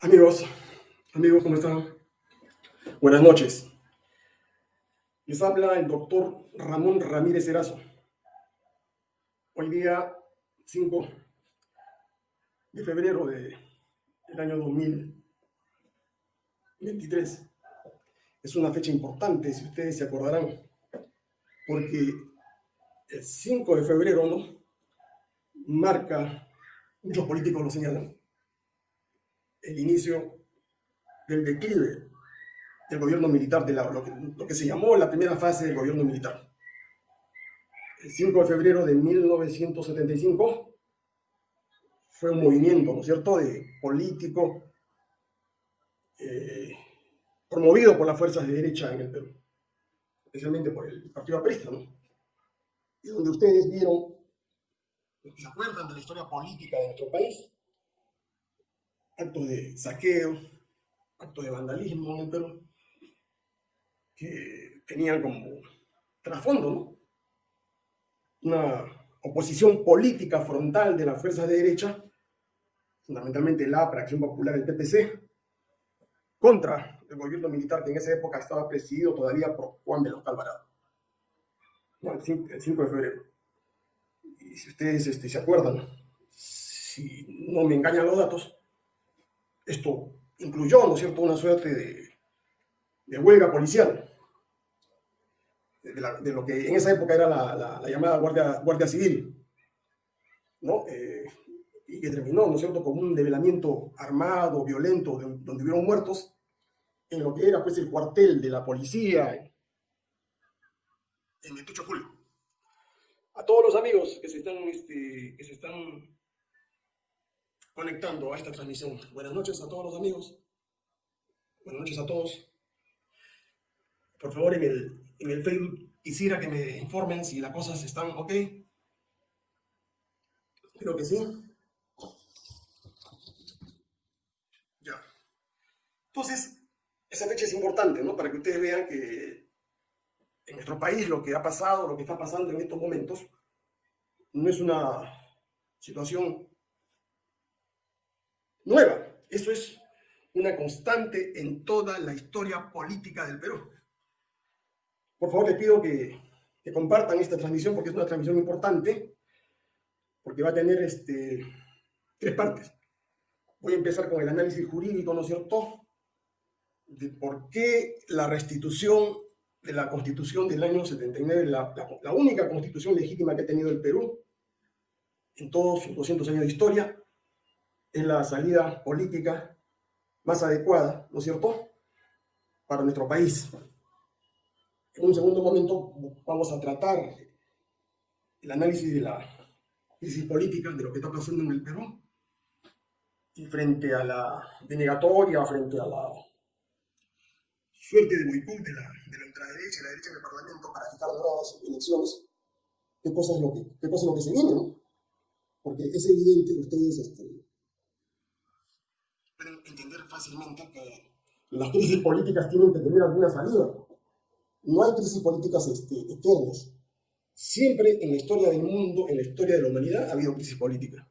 Amigos, amigos, ¿cómo están? Buenas noches. Les habla el doctor Ramón Ramírez Erazo. Hoy día 5 de febrero del año 2023. Es una fecha importante, si ustedes se acordarán, porque el 5 de febrero. Marca, muchos políticos lo señalan, el inicio del declive del gobierno militar, de lo, que, lo, que, se llamó la primera fase del gobierno militar. El 5 de febrero de 1975 fue un movimiento, ¿no cierto?, de político eh, promovido por las fuerzas de derecha en el Perú, especialmente por el Partido Aprista. Y donde ustedes vieron, ¿se acuerdan de la historia política de nuestro país? Actos de saqueo, actos de vandalismo en que tenían como trasfondo ¿no? una oposición política frontal de las fuerzas de derecha, fundamentalmente la APRA, Acción Popular, el PPC, contra el gobierno militar que en esa época estaba presidido todavía por Juan Veloz Alvarado, el 5 de febrero. Y si ustedes este, se acuerdan, si no me engañan los datos, esto incluyó, ¿no es cierto?, una suerte de, huelga policial, de, lo que en esa época era la, llamada Guardia, Guardia Civil, ¿no? Eh, y que terminó, ¿no es cierto?, con un develamiento armado, violento, donde hubieron muertos, en lo que era, pues, el cuartel de la policía en el 28 de julio. A todos los amigos que se están, este, que se están conectando a esta transmisión. Buenas noches a todos los amigos. Buenas noches a todos. Por favor, en el, en Facebook quisiera que me informen si las cosas están ok. Creo que sí. Ya. Entonces, esa fecha es importante, ¿no? Para que ustedes vean que en nuestro país lo que ha pasado, lo que está pasando en estos momentos, no es una situación nueva. Eso es una constante en toda la historia política del Perú. Por favor, les pido que, compartan esta transmisión porque es una transmisión importante, porque va a tener este, tres partes. Voy a empezar con el análisis jurídico, ¿no es cierto?, de por qué la restitución de la constitución del año 79, la, la única constitución legítima que ha tenido el Perú en todos sus 200 años de historia, es la salida política más adecuada, ¿no es cierto?, para nuestro país. En un segundo momento vamos a tratar el análisis de la crisis política, de lo que está pasando en el Perú, y frente a la denegatoria, frente a la suerte de boicot de la, de la ultraderecha y la derecha en el Parlamento para quitar nuevas elecciones, qué cosa es lo que, qué cosa es lo que se viene, ¿no? Porque es evidente que ustedes este, pueden entender fácilmente que las crisis políticas tienen que tener alguna salida. No hay crisis políticas este, eternas. Siempre en la historia del mundo, en la historia de la humanidad, ha habido crisis política.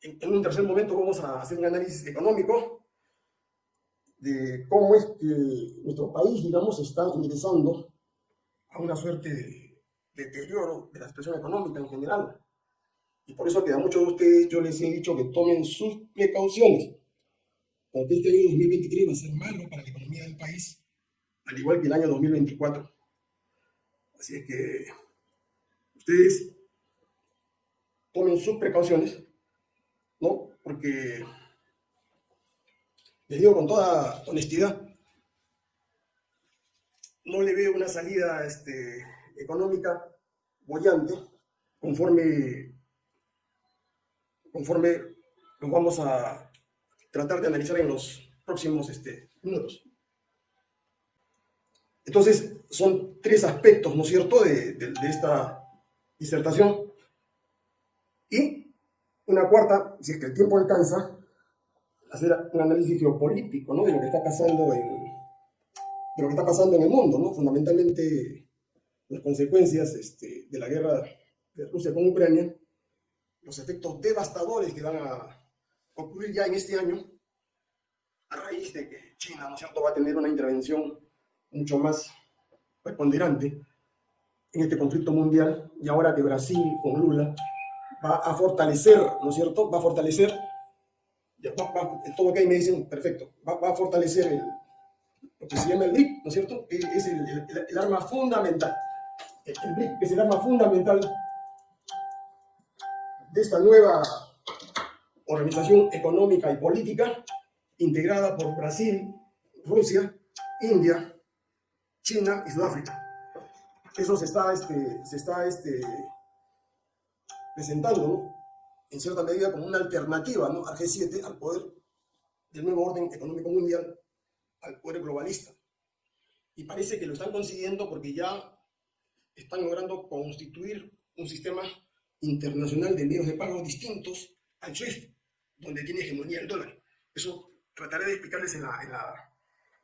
En, un tercer momento vamos a hacer un análisis económico de cómo es que nuestro país, digamos, está ingresando a una suerte de deterioro de la situación económica en general. Y por eso que a muchos de ustedes yo les he dicho que tomen sus precauciones este año 2023 va a ser malo para la economía del país, al igual que el año 2024. Así es que ustedes tomen sus precauciones, ¿no? Porque les digo con toda honestidad, no le veo una salida este, económica bollante conforme, conforme nos vamos a tratar de analizar en los próximos este, minutos. Entonces, son tres aspectos, ¿no es cierto?, de, esta disertación. Y una cuarta, si es que el tiempo alcanza, hacer un análisis geopolítico, ¿no?, de lo que está pasando en, de lo que está pasando en el mundo, ¿no?, fundamentalmente las consecuencias este, de la guerra de Rusia con Ucrania, los efectos devastadores que van a ocurrir ya en este año a raíz de que China, ¿no es cierto?, va a tener una intervención mucho más preponderante en este conflicto mundial y ahora que Brasil con Lula va a fortalecer, ¿no es cierto?, va a fortalecer, todo que ahí me dicen, perfecto, va, a fortalecer el, lo que se llama el BRIC, ¿no es cierto?, es el, arma fundamental, el, el BRIC es el arma fundamental de esta nueva organización económica y política integrada por Brasil, Rusia, India, China y Sudáfrica. Eso se está, este, se está este, presentando, ¿no? en cierta medida, como una alternativa ¿no? al G7, al poder del nuevo orden económico mundial, al poder globalista. Y parece que lo están consiguiendo porque ya están logrando constituir un sistema internacional de medios de pago distintos al SWIFT, donde tiene hegemonía el dólar. Eso trataré de explicarles en la,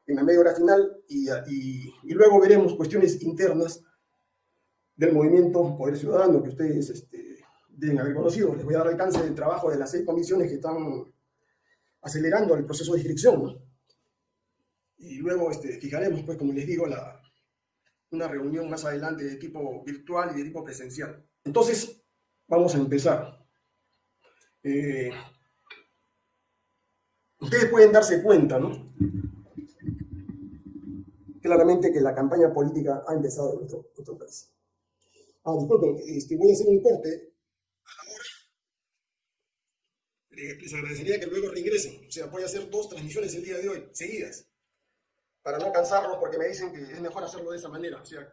en la, media hora final y, y, luego veremos cuestiones internas del movimiento Poder Ciudadano que ustedes este, deben haber conocido. Les voy a dar alcance del trabajo de las seis comisiones que están acelerando el proceso de inscripción. Y luego este, fijaremos, pues, como les digo, la, una reunión más adelante de tipo virtual y de tipo presencial. Entonces, vamos a empezar. Eh, ustedes pueden darse cuenta, ¿no? Claramente que la campaña política ha empezado en nuestro, nuestro país. Ah, disculpen, este, voy a hacer un corte a la hora. Les agradecería que luego reingresen. O sea, voy a hacer dos transmisiones el día de hoy, seguidas, para no cansarlos, porque me dicen que es mejor hacerlo de esa manera. O sea,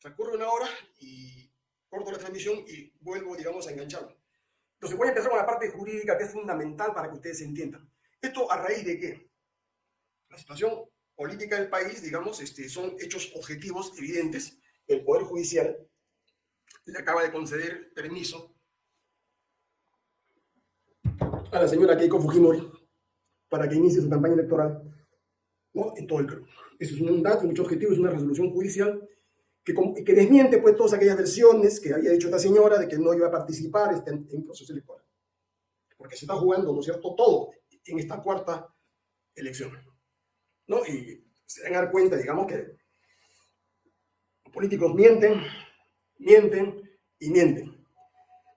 transcurre una hora y corto la transmisión y vuelvo, digamos, a engancharlo. Entonces voy a empezar con la parte jurídica que es fundamental para que ustedes entiendan. ¿Esto a raíz de qué? La situación política del país, digamos, este, son hechos objetivos evidentes. El Poder Judicial le acaba de conceder permiso a la señora Keiko Fujimori para que inicie su campaña electoral ¿no? en todo el Perú. Eso es un dato, un hecho objetivo, es una resolución judicial que, que, desmiente pues todas aquellas versiones que había dicho esta señora de que no iba a participar este, en, en proceso electoral. Porque se está jugando, ¿no es cierto?, todo en esta cuarta elección. ¿no? Y se dan a dar cuenta, digamos, que los políticos mienten, mienten y mienten.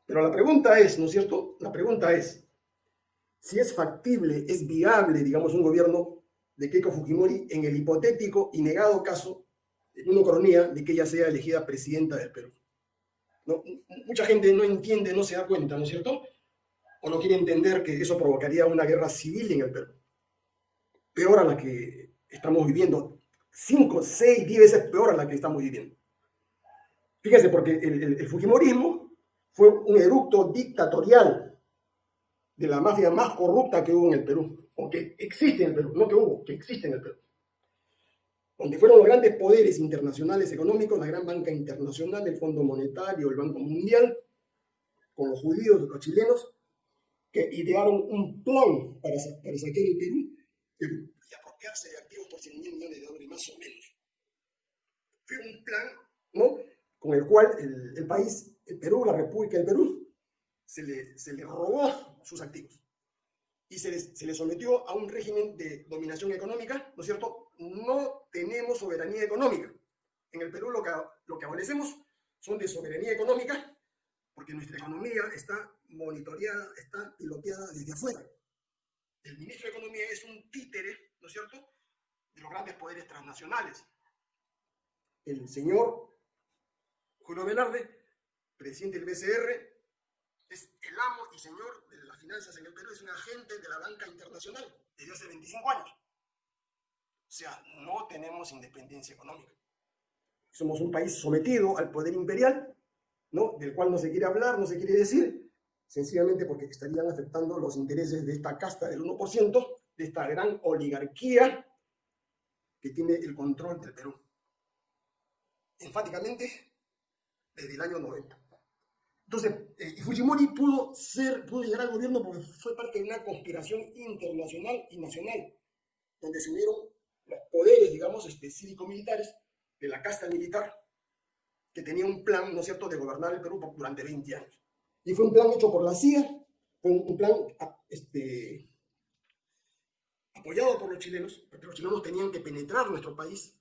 Pero la pregunta es, ¿no es cierto? La pregunta es si es factible, es viable, digamos, un gobierno de Keiko Fujimori en el hipotético y negado caso en una cronía de que ella sea elegida presidenta del Perú. ¿No? Mucha gente no entiende, no se da cuenta, ¿no es cierto? O no quiere entender que eso provocaría una guerra civil en el Perú. Peor a la que estamos viviendo. Cinco, seis, diez veces peor a la que estamos viviendo. Fíjense, porque el, el, el Fujimorismo fue un eructo dictatorial de la mafia más corrupta que hubo en el Perú, o que existe en el Perú, no que hubo, que existe en el Perú donde fueron los grandes poderes internacionales económicos, la gran banca internacional, el Fondo Monetario, el Banco Mundial, con los judíos, los chilenos, que idearon un plan para, para saquear el Perú y apropiarse de activos por 100 mil millones de dólares, más o menos. Fue un plan ¿no? con el cual el, el, país, el Perú, la República del Perú, se le, se le robó sus activos y se les, se les sometió a un régimen de dominación económica, ¿no es cierto?, no tenemos soberanía económica. En el Perú lo que, lo que adolecemos son de soberanía económica porque nuestra economía está monitoreada, está piloteada desde afuera. El ministro de Economía es un títere, ¿no es cierto?, de los grandes poderes transnacionales. El señor Julio Velarde, presidente del BCR, es el amo y señor de las finanzas en el Perú, es un agente de la banca internacional desde hace 25 años. O sea, no tenemos independencia económica. Somos un país sometido al poder imperial, del cual no se quiere hablar, no se quiere decir, sencillamente porque estarían afectando los intereses de esta casta del 1%, de esta gran oligarquía que tiene el control del Perú. Enfáticamente, desde el año 90. Entonces, eh, Fujimori pudo, ser, pudo llegar al gobierno porque fue parte de una conspiración internacional y nacional, donde se unieron los poderes, digamos, este, cívico-militares de la casta militar, que tenía un plan, ¿no es cierto?, de gobernar el Perú durante 20 años. Y fue un plan hecho por la CIA, fue un plan este, apoyado por los chilenos, porque los chilenos tenían que penetrar nuestro país,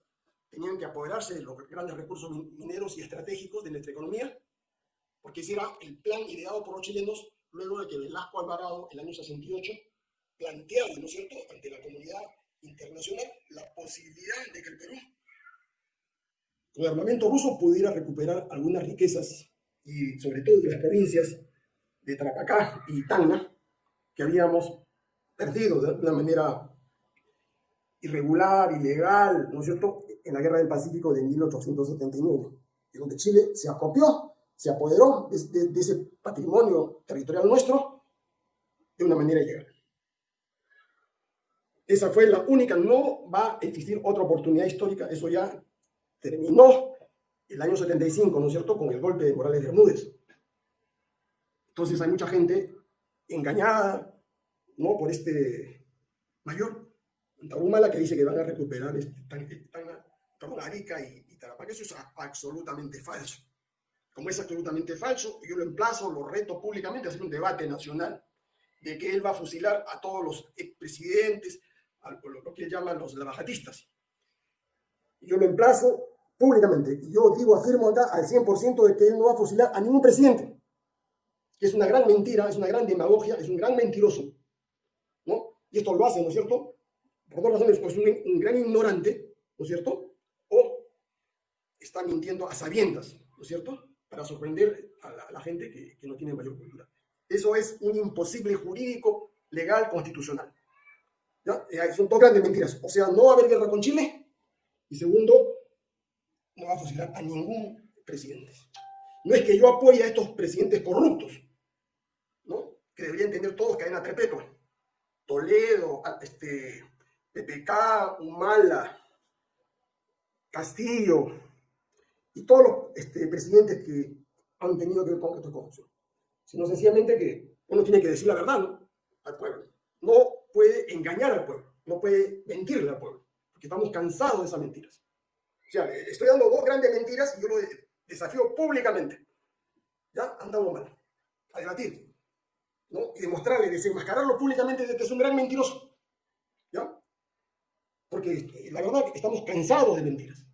tenían que apoderarse de los grandes recursos mineros y estratégicos de nuestra economía, porque ese era el plan ideado por los chilenos luego de que Velasco Alvarado, en el año 68, planteaba, ¿no es cierto?, ante la comunidad internacional la posibilidad de que el Perú, con armamento ruso, pudiera recuperar algunas riquezas, y sobre todo de las provincias de Tarapacá y Tacna, que habíamos perdido de una manera irregular, ilegal, ¿no es cierto?, en la Guerra del Pacífico de 1879, y donde Chile se apropió, se apoderó de, de ese patrimonio territorial nuestro de una manera ilegal. Esa fue la única, no va a existir otra oportunidad histórica, eso ya terminó el año 75, ¿no es cierto?, con el golpe de Morales de Bermúdez. Entonces hay mucha gente engañada, ¿no?, por este mayor, Tarumala, que dice que van a recuperar este, Arica y, y Tarapacá. Eso es absolutamente falso. Como es absolutamente falso, yo lo emplazo, lo reto públicamente a hacer un debate nacional de que él va a fusilar a todos los expresidentes, a lo que él llama los lavajatistas. Yo lo emplazo públicamente. Y yo digo, afirmo acá al 100% de que él no va a fusilar a ningún presidente. Que es una gran mentira, es una gran demagogia, es un gran mentiroso. ¿no? Y esto lo hace, ¿no es cierto? Por dos razones, pues un, un gran ignorante, ¿no es cierto? O está mintiendo a sabiendas, ¿no es cierto? Para sorprender a la, gente que, que no tiene mayor cultura. Eso es un imposible jurídico, legal, constitucional. ¿Ya? Eh, son dos grandes mentiras. O sea, no va a haber guerra con Chile. Y segundo, no va a fusilar a ningún presidente. No es que yo apoye a estos presidentes corruptos, ¿no? Que deberían tener todos cadena perpetua. Toledo, este, PPK, Humala, Castillo y todos los este, presidentes que han tenido que ver con esta corrupción. Sino sencillamente que uno tiene que decir la verdad al pueblo. No puede engañar al pueblo, no puede mentirle al pueblo, porque estamos cansados de esas mentiras. O sea, estoy dando dos grandes mentiras y yo lo desafío públicamente. ¿Ya? Andamos mal. A debatir. ¿no? Y demostrarle, desenmascararlo públicamente de que es un gran mentiroso. ¿Ya? Porque este, la verdad estamos cansados de mentiras.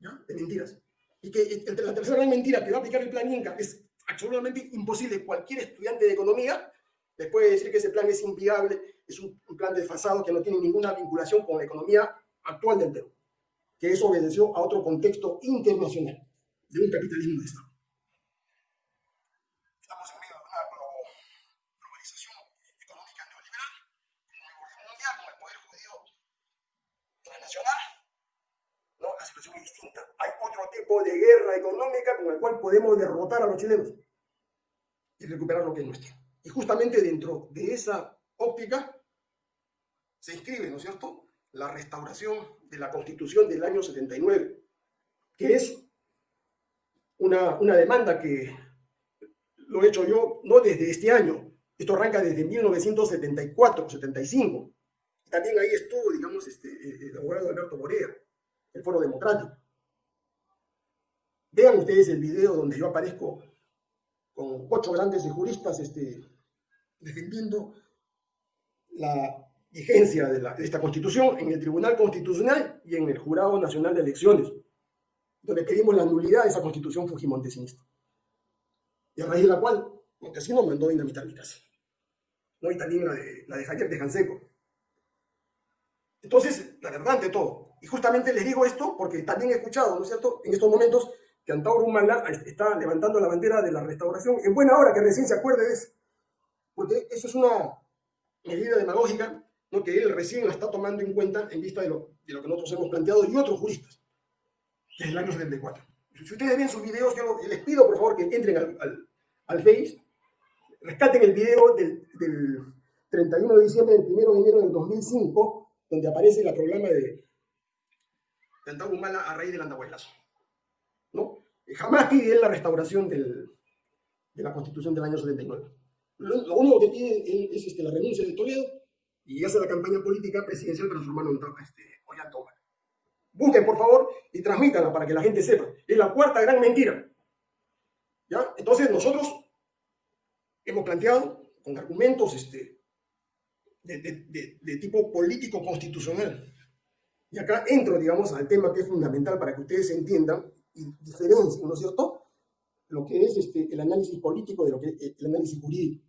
¿Ya? De mentiras. Y que entre la tercera gran mentira que va a aplicar el plan Inca es absolutamente imposible. Cualquier estudiante de economía les puede decir que ese plan es inviable, es un plan desfasado que no tiene ninguna vinculación con la economía actual del Perú que eso obedeció a otro contexto internacional de un capitalismo de Estado. Estamos en medio de una globalización económica neoliberal, con el gobierno mundial, con el poder judío transnacional. No, la situación es distinta. Hay otro tipo de guerra económica con el cual podemos derrotar a los chilenos y recuperar lo que es nuestro. Y justamente dentro de esa óptica se inscribe, ¿no es cierto?, la restauración de la Constitución del año 79, que es una, una demanda que lo he hecho yo no desde este año, esto arranca desde 1974, 75. También ahí estuvo, digamos, este, el abogado Alberto Morea, el Foro Democrático. Vean ustedes el video donde yo aparezco con ocho grandes juristas este, defendiendo la vigencia de, la, de, esta Constitución en el Tribunal Constitucional y en el Jurado Nacional de Elecciones, donde pedimos la nulidad de esa Constitución fujimontesinista. Y a raíz de la cual Montesino mandó dinamitar mi casa. ¿no? Y también la de, la de Javier de Janseco. Entonces, la verdad ante todo. Y justamente les digo esto porque también he escuchado, ¿no es cierto?, en estos momentos que Antauro Humala está levantando la bandera de la restauración en buena hora, que recién se acuerde de eso. Porque eso es una medida demagógica que él recién la está tomando en cuenta en vista de lo, de lo que nosotros hemos planteado y otros juristas, desde el año 74. Si ustedes ven sus videos, yo les pido por favor que entren al, al, Face, rescaten el video del, del, 31 de diciembre, del 1 de enero del 2005, donde aparece el programa de, de Antago Humala a raíz del andahuelazo. ¿no? Jamás pide él la restauración del, de la Constitución del año 79. Lo, lo único que pide es este, la renuncia de Toledo y hace la campaña política presidencial transformando en este, Ollantoma. Busquen, por favor, y transmítanla para que la gente sepa. Es la cuarta gran mentira. ¿Ya? Entonces, nosotros hemos planteado con argumentos este, de, tipo político-constitucional. Y acá entro, digamos, al tema que es fundamental para que ustedes entiendan y diferencien, ¿no es cierto?, lo que es este, el análisis político de lo que es el análisis jurídico.